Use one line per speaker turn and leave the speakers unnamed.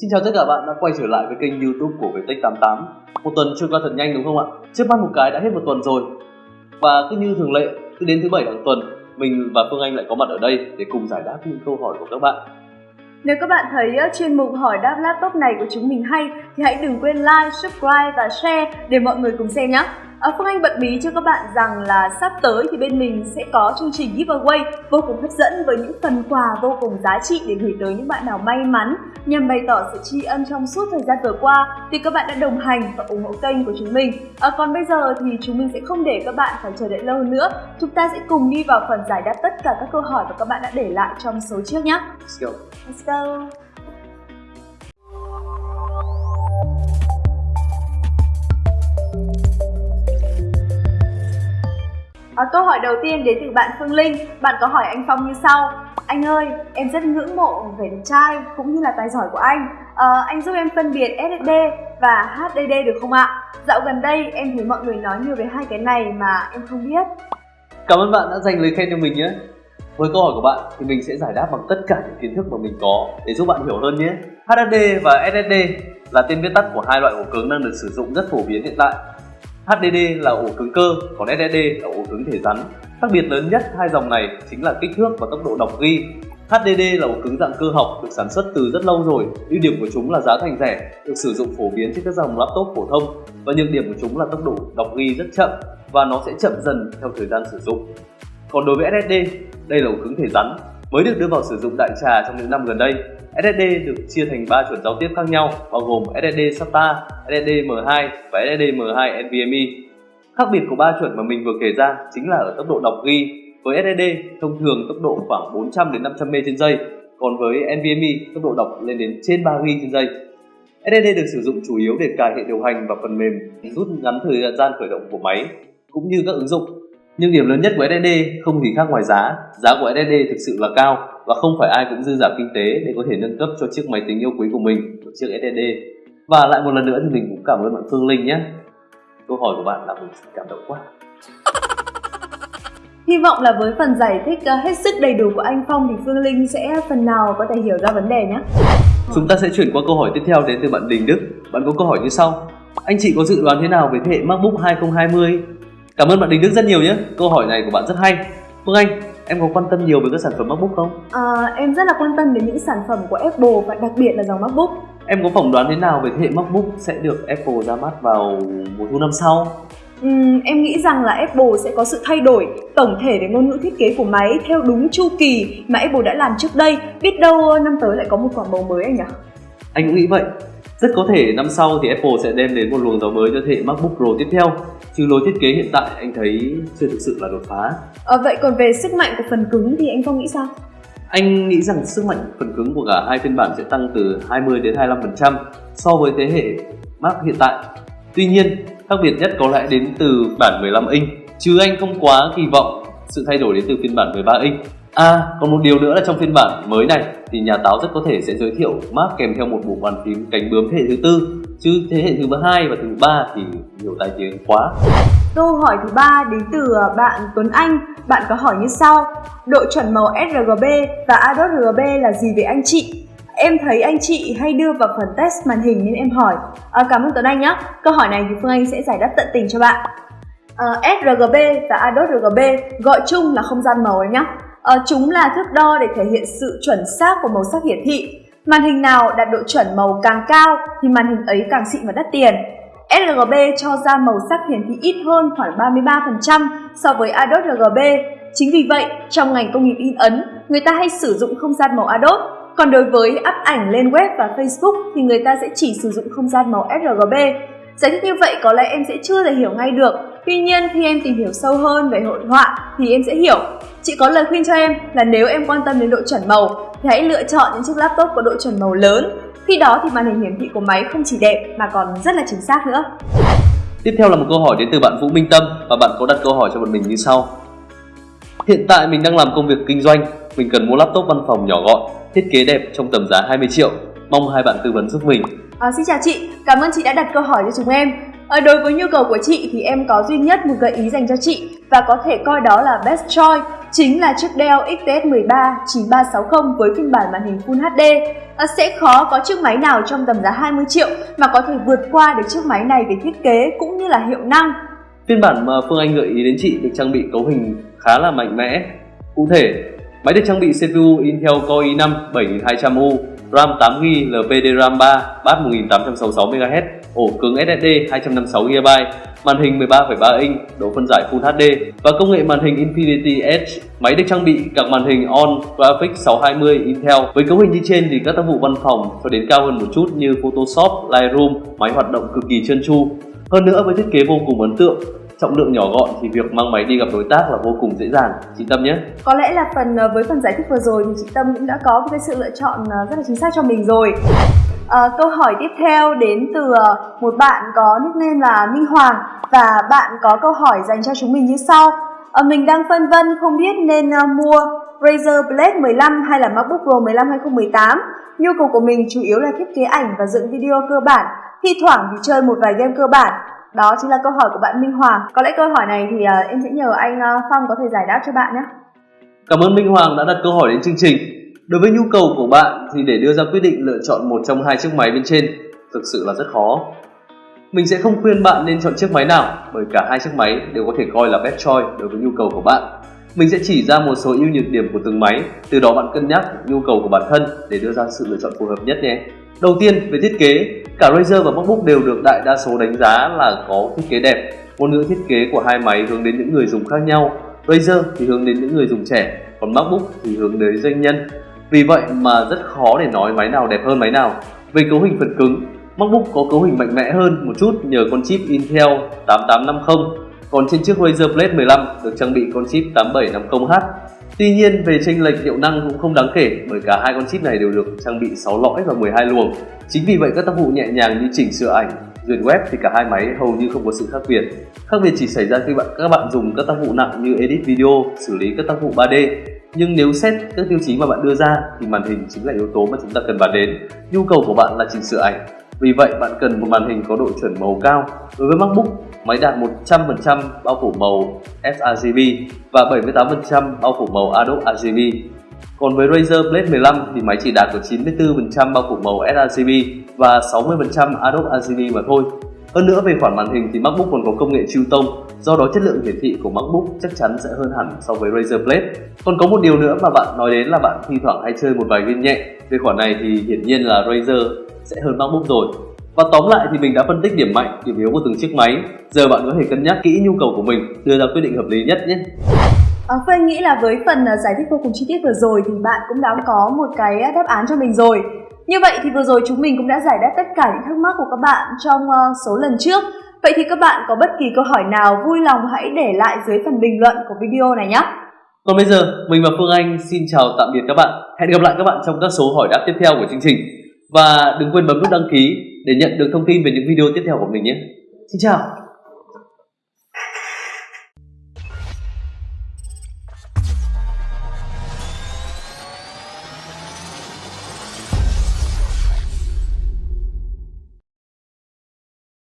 Xin chào tất cả bạn đã quay trở lại với kênh youtube của Viettech88 Một tuần trôi qua thật nhanh đúng không ạ? Trước mắt một cái đã hết một tuần rồi. Và cứ như thường lệ, cứ đến thứ bảy hàng tuần Mình và Phương Anh lại có mặt ở đây để cùng giải đáp những câu hỏi của các bạn.
Nếu các bạn thấy chuyên mục hỏi đáp laptop này của chúng mình hay thì hãy đừng quên like, subscribe và share để mọi người cùng xem nhé À, Phương Anh bật bí cho các bạn rằng là sắp tới thì bên mình sẽ có chương trình giveaway vô cùng hấp dẫn với những phần quà vô cùng giá trị để gửi tới những bạn nào may mắn nhằm bày tỏ sự tri ân trong suốt thời gian vừa qua thì các bạn đã đồng hành và ủng hộ kênh của chúng mình. À, còn bây giờ thì chúng mình sẽ không để các bạn phải chờ đợi lâu nữa. Chúng ta sẽ cùng đi vào phần giải đáp tất cả các câu hỏi mà các bạn đã để lại trong số trước nhé.
Let's go
Let's go! À, câu hỏi đầu tiên đến từ bạn Phương Linh. Bạn có hỏi anh Phong như sau. Anh ơi, em rất ngưỡng mộ vẻ đẹp trai cũng như là tài giỏi của anh. À, anh giúp em phân biệt SSD và HDD được không ạ? Dạo gần đây em thấy mọi người nói nhiều về hai cái này mà em không biết.
Cảm ơn bạn đã dành lời khen cho mình nhé với câu hỏi của bạn thì mình sẽ giải đáp bằng tất cả những kiến thức mà mình có để giúp bạn hiểu hơn nhé. HDD và SSD là tên viết tắt của hai loại ổ cứng đang được sử dụng rất phổ biến hiện tại. HDD là ổ cứng cơ, còn SSD là ổ cứng thể rắn. Khác biệt lớn nhất hai dòng này chính là kích thước và tốc độ đọc ghi. HDD là ổ cứng dạng cơ học được sản xuất từ rất lâu rồi. ưu điểm của chúng là giá thành rẻ, được sử dụng phổ biến trên các dòng laptop phổ thông và nhược điểm của chúng là tốc độ đọc ghi rất chậm và nó sẽ chậm dần theo thời gian sử dụng. Còn đối với SSD, đây là ổ cứng thể rắn mới được đưa vào sử dụng đại trà trong những năm gần đây. SSD được chia thành 3 chuẩn giao tiếp khác nhau bao gồm SSD SATA, SSD M2 và SSD M2 NVMe. Khác biệt của ba chuẩn mà mình vừa kể ra chính là ở tốc độ đọc ghi. Với SSD, thông thường tốc độ khoảng 400 đến 500 m trên giây, còn với NVMe, tốc độ đọc lên đến trên 3 GB trên giây. SSD được sử dụng chủ yếu để cài hệ điều hành và phần mềm rút ngắn thời gian khởi động của máy cũng như các ứng dụng nhưng điểm lớn nhất của SSD không gì khác ngoài giá. Giá của SSD thực sự là cao và không phải ai cũng dư giả kinh tế để có thể nâng cấp cho chiếc máy tính yêu quý của mình một chiếc SSD. Và lại một lần nữa thì mình cũng cảm ơn bạn Phương Linh nhé. Câu hỏi của bạn làm mình cảm động quá.
Hy vọng là với phần giải thích uh, hết sức đầy đủ của anh Phong thì Phương Linh sẽ phần nào có thể hiểu ra vấn đề nhé.
Chúng ta sẽ chuyển qua câu hỏi tiếp theo đến từ bạn Đình Đức. Bạn có câu hỏi như sau. Anh chị có dự đoán thế nào về thế hệ MacBook 2020 Cảm ơn bạn Đình Đức rất nhiều nhé. Câu hỏi này của bạn rất hay. Phương Anh, em có quan tâm nhiều về các sản phẩm MacBook không?
À, em rất là quan tâm đến những sản phẩm của Apple và đặc biệt là dòng MacBook.
Em có phỏng đoán thế nào về thế hệ MacBook sẽ được Apple ra mắt vào mùa thu năm sau?
Uhm, em nghĩ rằng là Apple sẽ có sự thay đổi tổng thể về ngôn ngữ thiết kế của máy theo đúng chu kỳ mà Apple đã làm trước đây. Biết đâu năm tới lại có một quả bầu mới anh nhỉ?
Anh cũng nghĩ vậy. Rất có thể năm sau thì Apple sẽ đem đến một luồng gió mới cho thế hệ MacBook Pro tiếp theo. Chứ lối thiết kế hiện tại anh thấy chưa thực sự là đột phá.
À, Vậy còn về sức mạnh của phần cứng thì anh Phong nghĩ sao?
Anh nghĩ rằng sức mạnh phần cứng của cả hai phiên bản sẽ tăng từ 20 đến 25% so với thế hệ Mac hiện tại. Tuy nhiên, khác biệt nhất có lẽ đến từ bản 15 inch. Chứ anh không quá kỳ vọng sự thay đổi đến từ phiên bản 13 inch À, còn một điều nữa là trong phiên bản mới này thì nhà táo rất có thể sẽ giới thiệu map kèm theo một bộ bàn phím cánh bướm thế hệ thứ tư chứ thế hệ thứ hai và thứ ba thì nhiều tai tiếng quá.
Câu hỏi thứ ba đến từ à, bạn Tuấn Anh. Bạn có hỏi như sau: Độ chuẩn màu sRGB và Adobe RGB là gì về anh chị? Em thấy anh chị hay đưa vào phần test màn hình nên em hỏi. À, cảm ơn Tuấn Anh nhé. Câu hỏi này thì Phương Anh sẽ giải đáp tận tình cho bạn. À, sRGB và Adobe RGB gọi chung là không gian màu em nhé. À, chúng là thước đo để thể hiện sự chuẩn xác của màu sắc hiển thị. Màn hình nào đạt độ chuẩn màu càng cao thì màn hình ấy càng xịn và đắt tiền. sRGB cho ra màu sắc hiển thị ít hơn khoảng 33% so với adobe RGB. Chính vì vậy, trong ngành công nghiệp in ấn, người ta hay sử dụng không gian màu adobe. Còn đối với up ảnh lên web và Facebook thì người ta sẽ chỉ sử dụng không gian màu sRGB. Giải thích như vậy có lẽ em sẽ chưa thể hiểu ngay được, tuy nhiên khi em tìm hiểu sâu hơn về hội họa thì em sẽ hiểu. Chị có lời khuyên cho em là nếu em quan tâm đến độ chuẩn màu thì hãy lựa chọn những chiếc laptop có độ chuẩn màu lớn. Khi đó thì màn hình hiển thị của máy không chỉ đẹp mà còn rất là chính xác nữa.
Tiếp theo là một câu hỏi đến từ bạn Vũ Minh Tâm và bạn có đặt câu hỏi cho bọn mình như sau. Hiện tại mình đang làm công việc kinh doanh, mình cần mua laptop văn phòng nhỏ gọn, thiết kế đẹp trong tầm giá 20 triệu. Mong hai bạn tư vấn giúp mình.
À, xin chào chị, cảm ơn chị đã đặt câu hỏi cho chúng em. À, đối với nhu cầu của chị thì em có duy nhất một gợi ý dành cho chị và có thể coi đó là best choice. chính là chiếc Dell XPS 13 9360 với phiên bản màn hình Full HD. À, sẽ khó có chiếc máy nào trong tầm giá 20 triệu mà có thể vượt qua được chiếc máy này về thiết kế cũng như là hiệu năng.
Phiên bản mà Phương Anh gợi ý đến chị được trang bị cấu hình khá là mạnh mẽ. Cụ thể, máy được trang bị CPU Intel Core i5 7200U, RAM 8GB, LPDRAM 3, bát 1866MHz, ổ cứng SSD 256GB, màn hình 13,3 inch, độ phân giải Full HD và công nghệ màn hình Infinity Edge. Máy được trang bị các màn hình On Graphics 620 Intel với cấu hình như trên thì các tác vụ văn phòng cho đến cao hơn một chút như Photoshop, Lightroom, máy hoạt động cực kỳ trơn tru. Hơn nữa với thiết kế vô cùng ấn tượng, trọng lượng nhỏ gọn thì việc mang máy đi gặp đối tác là vô cùng dễ dàng. Chị Tâm nhé.
Có lẽ là phần ờ, với phần giải thích vừa rồi thì chị Tâm cũng đã có một cái sự lựa chọn ờ, rất là chính xác cho mình rồi. À, câu hỏi tiếp theo đến từ một bạn có nickname là Minh Hoàng và bạn có câu hỏi dành cho chúng mình như sau. À, mình đang phân vân không biết nên mua Razer Blade 15 hay là MacBook Pro 15 2018 nhu cầu của mình chủ yếu là thiết kế ảnh và dựng video cơ bản. Thi thoảng thì chơi một vài game cơ bản đó chính là câu hỏi của bạn Minh Hoàng. Có lẽ câu hỏi này thì uh, em sẽ nhờ anh uh, Phong có thể giải đáp cho bạn nhé.
Cảm ơn Minh Hoàng đã đặt câu hỏi đến chương trình. Đối với nhu cầu của bạn thì để đưa ra quyết định lựa chọn một trong hai chiếc máy bên trên thực sự là rất khó. Mình sẽ không khuyên bạn nên chọn chiếc máy nào bởi cả hai chiếc máy đều có thể coi là best choice đối với nhu cầu của bạn. Mình sẽ chỉ ra một số ưu nhược điểm của từng máy, từ đó bạn cân nhắc nhu cầu của bản thân để đưa ra sự lựa chọn phù hợp nhất nhé. Đầu tiên về thiết kế, cả Razer và MacBook đều được đại đa số đánh giá là có thiết kế đẹp. Ngôn ngữ thiết kế của hai máy hướng đến những người dùng khác nhau. Razer thì hướng đến những người dùng trẻ, còn MacBook thì hướng đến doanh nhân. Vì vậy mà rất khó để nói máy nào đẹp hơn máy nào. Về cấu hình phần cứng, MacBook có cấu hình mạnh mẽ hơn một chút nhờ con chip Intel 8850, còn trên chiếc Razer Blade 15 được trang bị con chip 8750H Tuy nhiên về chênh lệch hiệu năng cũng không đáng kể bởi cả hai con chip này đều được trang bị 6 lõi và 12 luồng. Chính vì vậy các tác vụ nhẹ nhàng như chỉnh sửa ảnh, duyệt web thì cả hai máy hầu như không có sự khác biệt. Khác biệt chỉ xảy ra khi bạn các bạn dùng các tác vụ nặng như edit video, xử lý các tác vụ 3D. Nhưng nếu xét các tiêu chí mà bạn đưa ra thì màn hình chính là yếu tố mà chúng ta cần bàn đến. Nhu cầu của bạn là chỉnh sửa ảnh, vì vậy bạn cần một màn hình có độ chuẩn màu cao. Đối với MacBook, máy đạt 100% bao phủ màu sRGB và 78% bao phủ màu Adobe RGB. Còn với Razer Blade 15 thì máy chỉ đạt được 94% bao phủ màu sRGB và 60% Adobe RGB mà thôi. Hơn nữa về khoản màn hình thì MacBook còn có công nghệ chiêu tông, do đó chất lượng hiển thị của MacBook chắc chắn sẽ hơn hẳn so với Razer Blade. Còn có một điều nữa mà bạn nói đến là bạn thi thoảng hay chơi một vài game nhẹ. Về khoản này thì hiển nhiên là Razer sẽ hơn MacBook rồi. Và tóm lại thì mình đã phân tích điểm mạnh, điểm yếu của từng chiếc máy. Giờ bạn có thể cân nhắc kỹ nhu cầu của mình, đưa ra quyết định hợp lý nhất nhé.
À, Phương nghĩ là với phần à, giải thích vô cùng chi tiết vừa rồi thì bạn cũng đã có một cái đáp án cho mình rồi. Như vậy thì vừa rồi chúng mình cũng đã giải đáp tất cả những thắc mắc của các bạn trong số lần trước. Vậy thì các bạn có bất kỳ câu hỏi nào vui lòng hãy để lại dưới phần bình luận của video này nhé.
Còn bây giờ, mình và Phương Anh xin chào tạm biệt các bạn. Hẹn gặp lại các bạn trong các số hỏi đáp tiếp theo của chương trình. Và đừng quên bấm nút đăng ký để nhận được thông tin về những video tiếp theo của mình nhé. Xin chào!